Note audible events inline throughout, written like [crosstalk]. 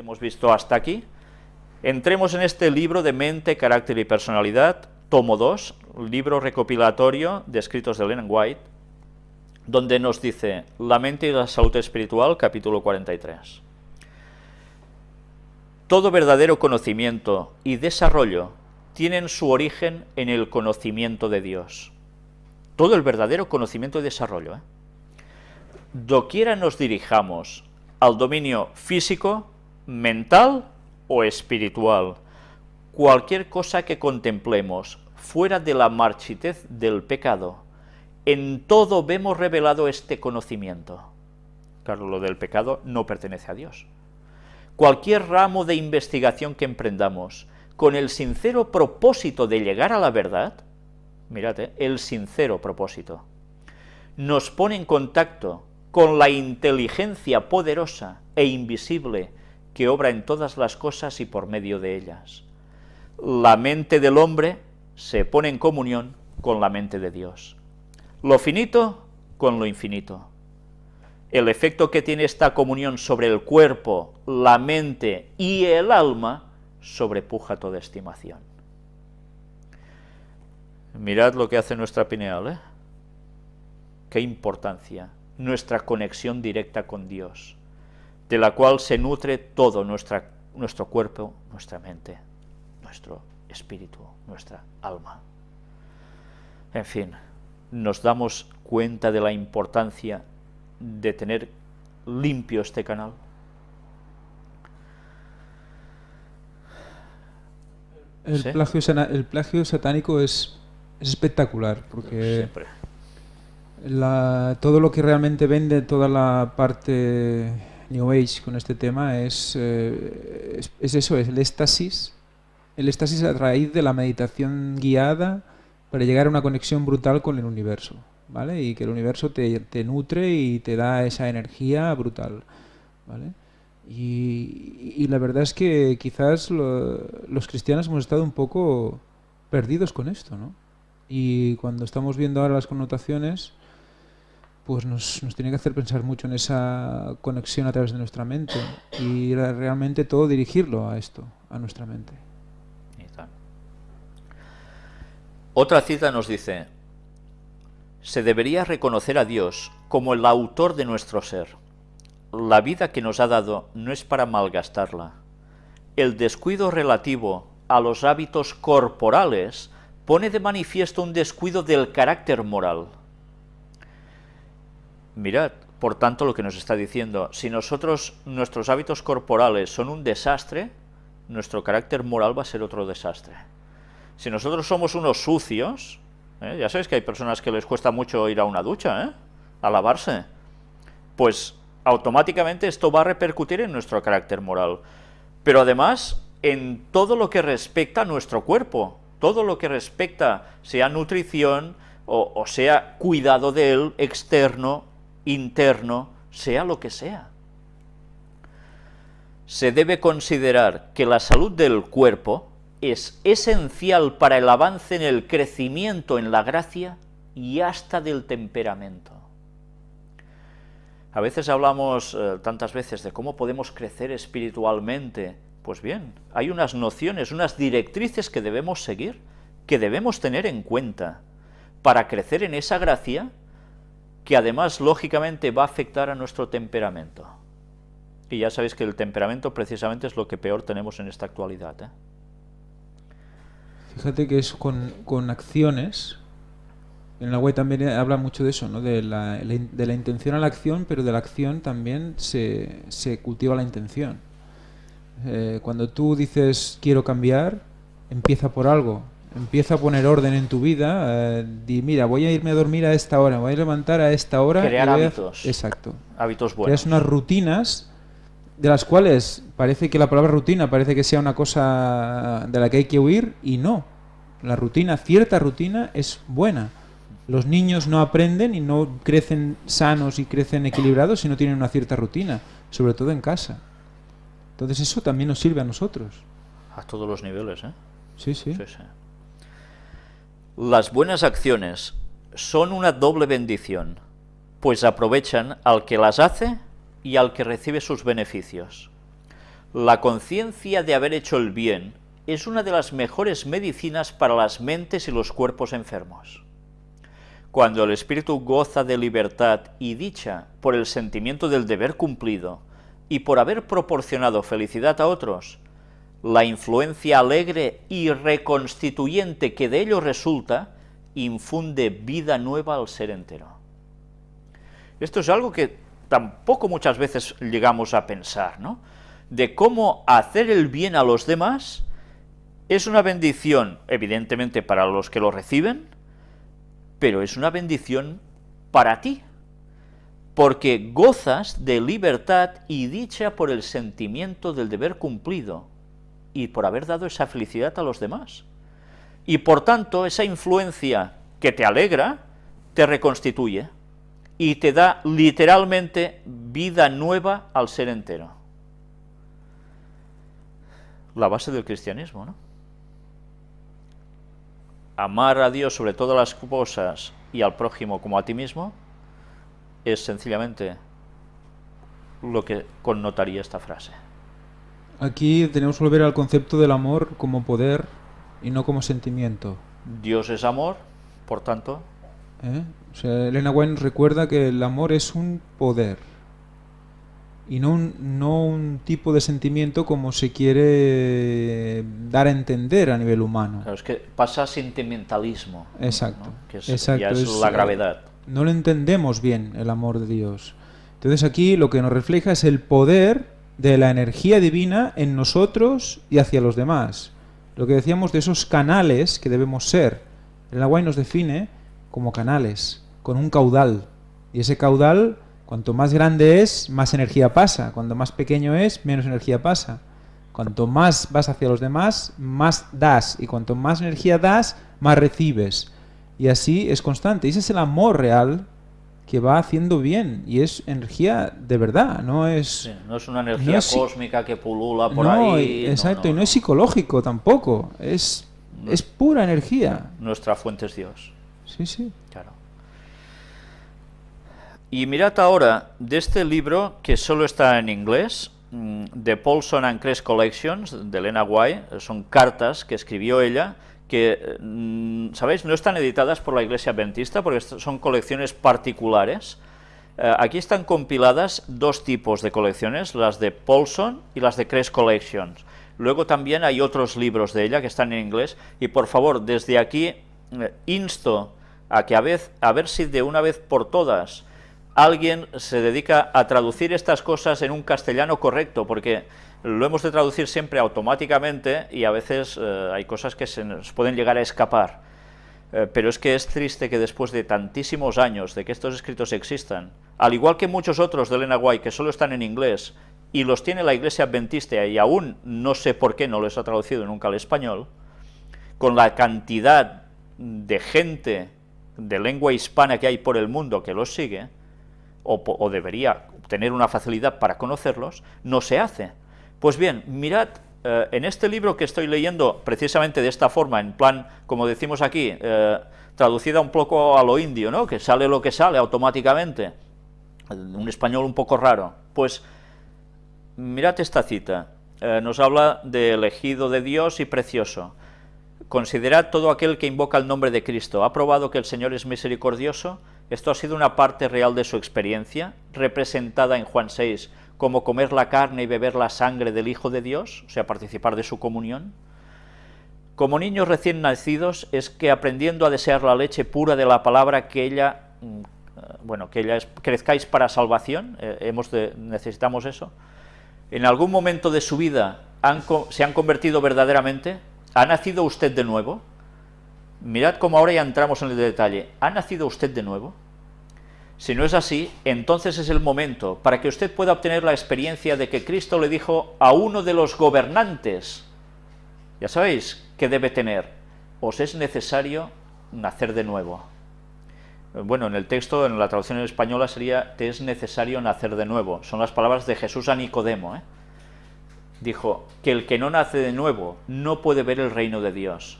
hemos visto hasta aquí, entremos en este libro de mente, carácter y personalidad, tomo 2, libro recopilatorio de escritos de Lennon White, donde nos dice La mente y la salud espiritual, capítulo 43. Todo verdadero conocimiento y desarrollo tienen su origen en el conocimiento de Dios. Todo el verdadero conocimiento y desarrollo. ¿eh? Doquiera nos dirijamos al dominio físico, mental o espiritual, cualquier cosa que contemplemos fuera de la marchitez del pecado, en todo vemos revelado este conocimiento. Claro, lo del pecado no pertenece a Dios. Cualquier ramo de investigación que emprendamos, con el sincero propósito de llegar a la verdad, mirad, el sincero propósito, nos pone en contacto con la inteligencia poderosa e invisible que obra en todas las cosas y por medio de ellas. La mente del hombre se pone en comunión con la mente de Dios. Lo finito con lo infinito. El efecto que tiene esta comunión sobre el cuerpo, la mente y el alma sobrepuja toda estimación. Mirad lo que hace nuestra pineal, ¿eh? Qué importancia, nuestra conexión directa con Dios, de la cual se nutre todo nuestra, nuestro cuerpo, nuestra mente, nuestro espíritu, nuestra alma. En fin, nos damos cuenta de la importancia de tener limpio este canal. El, plagio, satánico es, espectacular, porque todo lo que realmente vende toda la parte New Age con este tema es, eh, es, eso, es el éxtasis, el éxtasis a raíz de la meditación guiada para llegar a una conexión brutal con el universo, ¿vale? Y que el universo te, te nutre y te da esa energía brutal, ¿vale? Y, la verdad es que quizás los cristianos hemos estado un poco perdidos con esto, ¿no? Y cuando estamos viendo ahora las connotaciones, pues nos, nos, tiene que hacer pensar mucho en esa conexión a través de nuestra mente y realmente todo dirigirlo a esto, a nuestra mente. Otra cita nos dice, se debería reconocer a Dios como el autor de nuestro ser la vida que nos ha dado no es para malgastarla. El descuido relativo a los hábitos corporales pone de manifiesto un descuido del carácter moral. Mirad, por tanto, lo que nos está diciendo, si nosotros, nuestros hábitos corporales son un desastre, nuestro carácter moral va a ser otro desastre. Si nosotros somos unos sucios, ¿eh? ya sabéis que hay personas que les cuesta mucho ir a una ducha, ¿eh? a lavarse, pues automáticamente esto va a repercutir en nuestro carácter moral. Pero además, en todo lo que respecta a nuestro cuerpo, todo lo que respecta, sea nutrición, o, sea cuidado de él, externo, interno, sea lo que sea. Se debe considerar que la salud del cuerpo es esencial para el avance en el crecimiento en la gracia y hasta del temperamento. A veces hablamos eh, tantas veces de cómo podemos crecer espiritualmente. Pues bien, hay unas nociones, unas directrices que debemos seguir, que debemos tener en cuenta para crecer en esa gracia que además lógicamente va a afectar a nuestro temperamento. Y ya sabéis que el temperamento precisamente es lo que peor tenemos en esta actualidad. ¿eh? Fíjate que es con, con acciones en la web también habla mucho de eso, ¿no? de, la, de la intención a la acción, pero de la acción también se, se cultiva la intención. Eh, cuando tú dices quiero cambiar, empieza por algo, empieza a poner orden en tu vida, eh, di, mira, voy a irme a dormir a esta hora, voy a levantar a esta hora. Crear hábitos. Exacto. Hábitos buenos. Creas unas rutinas de las cuales parece que la palabra rutina parece que sea una cosa de la que hay que huir y no. La rutina, cierta rutina, es buena los niños no aprenden y no crecen sanos y crecen equilibrados si no tienen una cierta rutina, sobre todo en casa. Entonces eso también nos sirve a nosotros. A todos los niveles, ¿eh? Sí, sí. Las buenas acciones son una doble bendición, pues aprovechan al que las hace y al que recibe sus beneficios. La conciencia de haber hecho el bien es una de las mejores medicinas para las mentes y los cuerpos enfermos. Cuando el espíritu goza de libertad y dicha por el sentimiento del deber cumplido y por haber proporcionado felicidad a otros, la influencia alegre y reconstituyente que de ello resulta infunde vida nueva al ser entero. Esto es algo que tampoco muchas veces llegamos a pensar, ¿no? De cómo hacer el bien a los demás es una bendición, evidentemente, para los que lo reciben, pero es una bendición para ti, porque gozas de libertad y dicha por el sentimiento del deber cumplido y por haber dado esa felicidad a los demás. Y por tanto, esa influencia que te alegra, te reconstituye y te da literalmente vida nueva al ser entero. La base del cristianismo, ¿no? Amar a Dios sobre todas las cosas y al prójimo como a ti mismo es sencillamente lo que connotaría esta frase. Aquí tenemos que volver al concepto del amor como poder y no como sentimiento. Dios es amor, por tanto... ¿Eh? O sea, Elena White nos recuerda que el amor es un poder y no un, no un tipo de sentimiento como se quiere dar a entender a nivel humano. Claro, es que pasa sentimentalismo. Exacto. ¿no? Que es, exacto, ya es, es, la gravedad. No lo entendemos bien, el amor de Dios. Entonces aquí lo que nos refleja es el poder de la energía divina en nosotros y hacia los demás. Lo que decíamos de esos canales que debemos ser. El agua nos define como canales, con un caudal. Y ese caudal, cuanto más grande es, más energía pasa. Cuanto más pequeño es, menos energía pasa. Cuanto más vas hacia los demás, más das. Y cuanto más energía das, más recibes. Y así es constante. Y ese es el amor real que va haciendo bien y es energía de verdad, no es... Sí, no es una energía no es, cósmica que pulula por no, ahí. Exacto, no, y no es psicológico tampoco, es, es pura energía. Nuestra fuente es Dios. Sí, sí. Claro. Y mirad ahora de este libro que solo está en inglés, mm, de Paulson and Crest Collections, de Elena White, son cartas que escribió ella, que, mm, ¿sabéis?, no están editadas por la Iglesia Adventista porque son colecciones particulares. Eh, aquí están compiladas dos tipos de colecciones, las de Paulson y las de Crest Collections. Luego también hay otros libros de ella que están en inglés y por favor, desde aquí eh, insto a que a, vez, a ver si de una vez por todas alguien se dedica a traducir estas cosas en un castellano correcto, porque lo hemos de traducir siempre automáticamente y a veces eh, hay cosas que se nos pueden llegar a escapar. Eh, pero es que es triste que después de tantísimos años de que estos escritos existan, al igual que muchos otros de Elena White que solo están en inglés y los tiene la Iglesia Adventista y aún no sé por qué no los ha traducido nunca al español, con la cantidad de gente de lengua hispana que hay por el mundo que los sigue, o, debería tener una facilidad para conocerlos, no se hace. Pues bien, mirad, eh, en este libro que estoy leyendo precisamente de esta forma, en plan, como decimos aquí, eh, traducida un poco a lo indio, ¿no? que sale lo que sale automáticamente, un español un poco raro, pues mirad esta cita, Eh, nos habla de elegido de Dios y precioso. Considerad todo aquel que invoca el nombre de Cristo. ¿Ha probado que el Señor es misericordioso? Esto ha sido una parte real de su experiencia, representada en Juan 6 como comer la carne y beber la sangre del Hijo de Dios, o sea, participar de su comunión. Como niños recién nacidos, es que aprendiendo a desear la leche pura de la palabra que ella, mm, eh, bueno, que ella es, crezcáis para salvación, eh, hemos de, necesitamos eso. En algún momento de su vida se han convertido verdaderamente, ¿ha nacido usted de nuevo? Mirad cómo ahora ya entramos en el detalle. ¿Ha nacido usted de nuevo? Si no es así, entonces es el momento para que usted pueda obtener la experiencia de que Cristo le dijo a uno de los gobernantes, ya sabéis que debe tener, os es necesario nacer de nuevo. Bueno, en el texto, en la traducción española sería, te es necesario nacer de nuevo. Son las palabras de Jesús a Nicodemo. ¿eh? Dijo, que el que no nace de nuevo no puede ver el reino de Dios.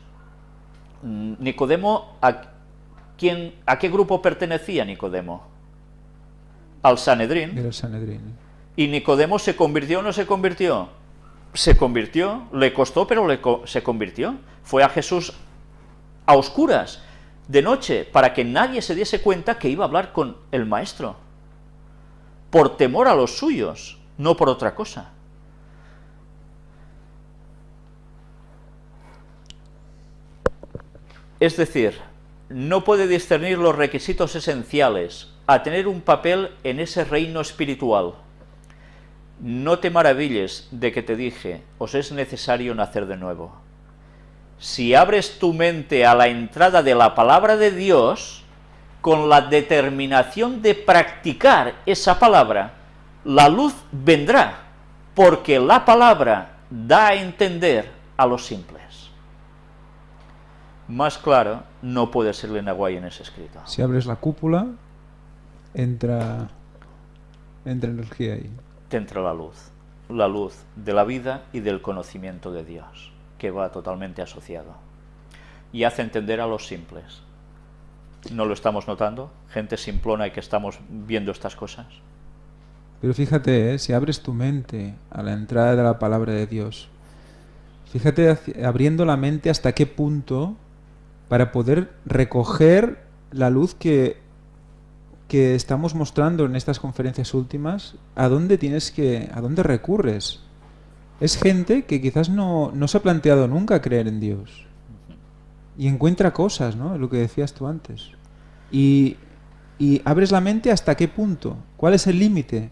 Nicodemo, ¿a, quién, ¿a qué grupo pertenecía Nicodemo? Al Sanedrín. Era el Sanedrín. ¿Y Nicodemo se convirtió o no se convirtió? se convirtió, le costó, pero le se convirtió. Fue a Jesús a oscuras, de noche, para que nadie se diese cuenta que iba a hablar con el Maestro, por temor a los suyos, no por otra cosa. Es decir, no puede discernir los requisitos esenciales a tener un papel en ese reino espiritual. No te maravilles de que te dije, os es necesario nacer de nuevo. Si abres tu mente a la entrada de la palabra de Dios, con la determinación de practicar esa palabra, la luz vendrá, porque la palabra da a entender a los simples. Más claro no puede ser Lenaguay en ese escrito. Si abres la cúpula, entra, entra energía ahí. Te entra la luz, la luz de la vida y del conocimiento de Dios, que va totalmente asociado. Y hace entender a los simples. ¿No lo estamos notando? Gente simplona y que estamos viendo estas cosas. Pero fíjate, ¿eh? si abres tu mente a la entrada de la palabra de Dios, fíjate abriendo la mente hasta qué punto para poder recoger la luz que, que estamos mostrando en estas conferencias últimas, a dónde tienes que, a dónde recurres. Es gente que quizás no, no se ha planteado nunca creer en Dios. Y encuentra cosas, ¿no? Lo que decías tú antes. Y, y abres la mente hasta qué punto. ¿Cuál es el límite?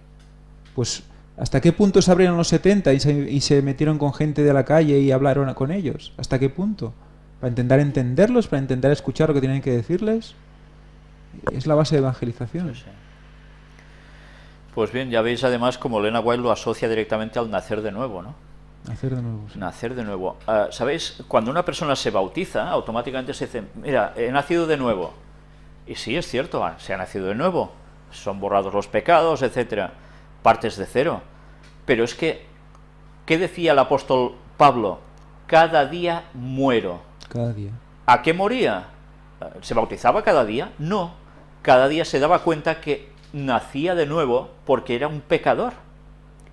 Pues hasta qué punto se abrieron los 70 y se, y se metieron con gente de la calle y hablaron con ellos. ¿Hasta qué punto? Para intentar entenderlos, para intentar escuchar lo que tienen que decirles. Es la base de evangelización. Pues bien, ya veis además como Lena White lo asocia directamente al nacer de nuevo, ¿no? Nacer de nuevo. Nacer de nuevo. Ah, ¿Sabéis? Cuando una persona se bautiza, automáticamente se dice, mira, he nacido de nuevo. Y sí, es cierto, ah, se ha nacido de nuevo. Son borrados los pecados, etcétera. Partes de cero. Pero es que, ¿qué decía el apóstol Pablo? Cada día muero. Cada día. ¿A qué moría? ¿Se bautizaba cada día? No. Cada día se daba cuenta que nacía de nuevo porque era un pecador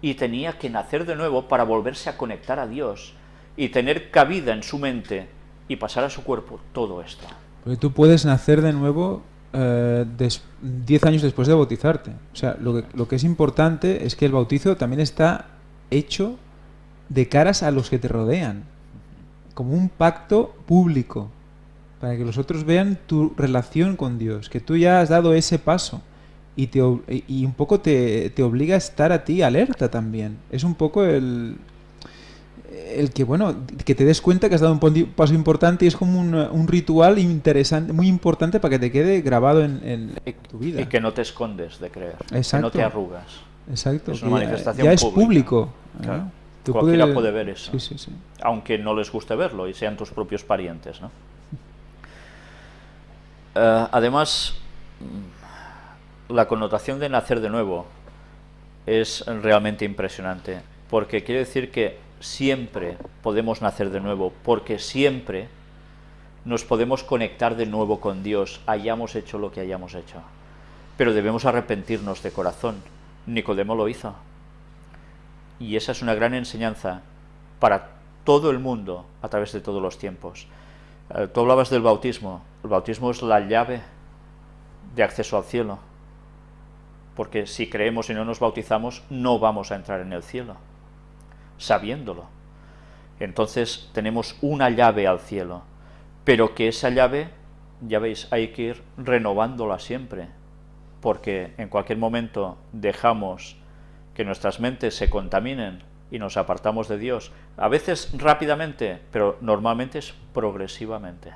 y tenía que nacer de nuevo para volverse a conectar a Dios y tener cabida en su mente y pasar a su cuerpo todo esto. Porque tú puedes nacer de nuevo 10 eh, años después de bautizarte. O sea, lo que, lo que es importante es que el bautizo también está hecho de caras a los que te rodean como un pacto público, para que los otros vean tu relación con Dios, que tú ya has dado ese paso y, te, y un poco te, te obliga a estar a ti alerta también. Es un poco el, el que, bueno, que te des cuenta que has dado un paso importante y es como un, un ritual interesante, muy importante para que te quede grabado en, tu vida. Y que no te escondes de creer, que no te arrugas. Exacto. Es una manifestación ya, es público. Cualquiera puede ver eso, aunque no les guste verlo y sean tus propios parientes. ¿no? [laughs] Eh, además, la connotación de nacer de nuevo es realmente impresionante, porque quiere decir que siempre podemos nacer de nuevo, porque siempre nos podemos conectar de nuevo con Dios, hayamos hecho lo que hayamos hecho. Pero debemos arrepentirnos de corazón. Nicodemo lo hizo. Y esa es una gran enseñanza para todo el mundo a través de todos los tiempos. Eh, tú hablabas del bautismo. El bautismo es la llave de acceso al cielo. Porque si creemos y no nos bautizamos, no vamos a entrar en el cielo, sabiéndolo. Entonces tenemos una llave al cielo, pero que esa llave, ya veis, hay que ir renovándola siempre, porque en cualquier momento dejamos que nuestras mentes se contaminen y nos apartamos de Dios, a veces rápidamente, pero normalmente es progresivamente.